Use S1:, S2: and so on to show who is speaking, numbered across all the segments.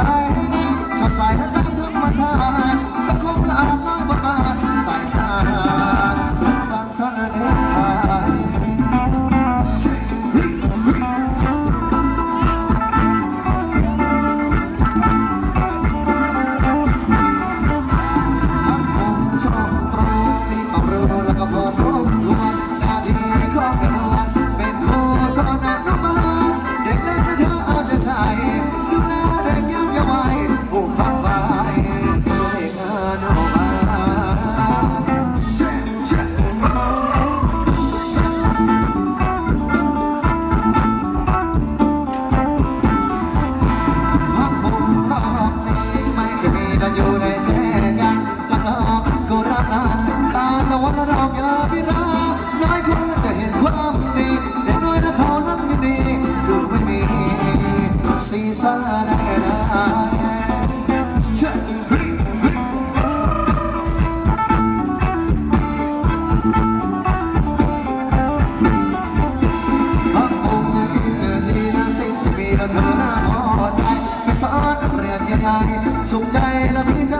S1: I สุขใจและพี่ใจ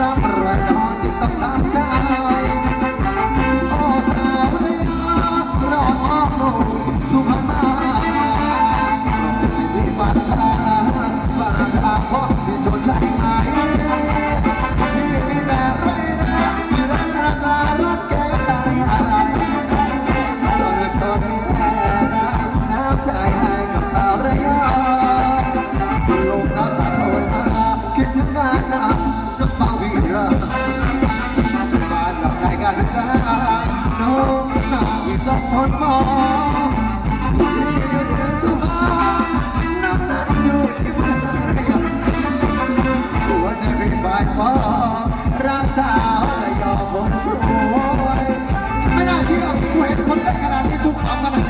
S1: รับรอยองจิตต้องทำใจโอ้สาวเรียรอดอ้อมลงสุพรรณาที่ฝันตา
S2: รังตาพที่โจทยใจหามีแต่ไรนะ
S1: มีรักราตารถแก้ในอายตอนเธมีแพ้ใจน้ำใจให้กับสาวระยะลง
S2: น้ำ
S1: สาชนอาคิดถึงงานน้ำ ดมองนี่อยู่เธอสุาพน้ำอยู่ที่เธอเรียบหัจะเป็นฝ่ายรักสาวระยองคนสวยไม่น่าเชื่อกูเห็นคนแต่งขนาดนี้กูขำขนาด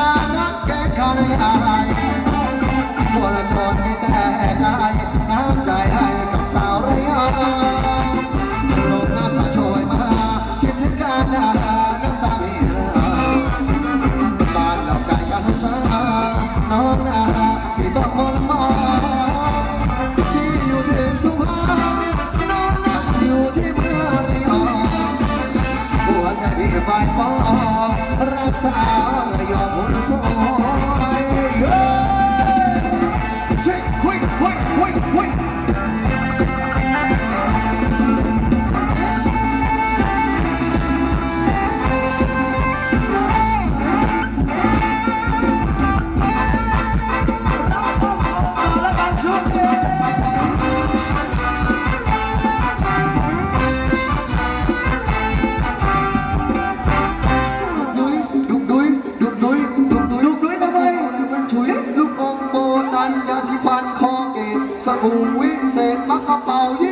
S1: รารักแค่ใคอะไรมวลชนมีแต่ใจน้ำใจให้กับสาวระยองลมน่าสะช่ยมาคิดถึงกันน้ำตาไม่เออบ้านเราไกลกันเธอน้องนาที่ต้องมองมอที่อยู่ถึงสุพรรณน้องนาอยู่ที่เมืองระยองหัวใจพี่
S2: ไฟ
S1: ป
S2: อง Wait, wait, wait, wait. sẹt mắt có bao nhiêu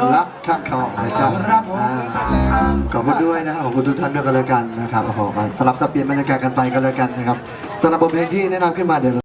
S2: ลงรักข้าทองนะจ๊ะขอบคุณ
S1: ด้วยนะครับขอบคุณทุกท่านด้วยกันแล้วกันนะครับขอสลับสับเปลี่ยนบรรยากาศกันไปกันแล้วกันนะครับสำหรับบทเพลงที่แนะนำขึ้นมาเดี๋ยว